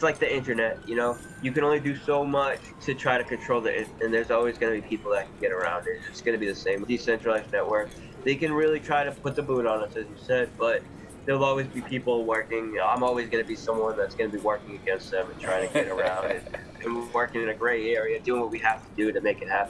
it's like the internet, you know? You can only do so much to try to control it, and there's always going to be people that can get around it. It's going to be the same. Decentralized network, they can really try to put the boot on us, as you said, but there'll always be people working. I'm always going to be someone that's going to be working against them and trying to get around it, and working in a gray area, doing what we have to do to make it happen.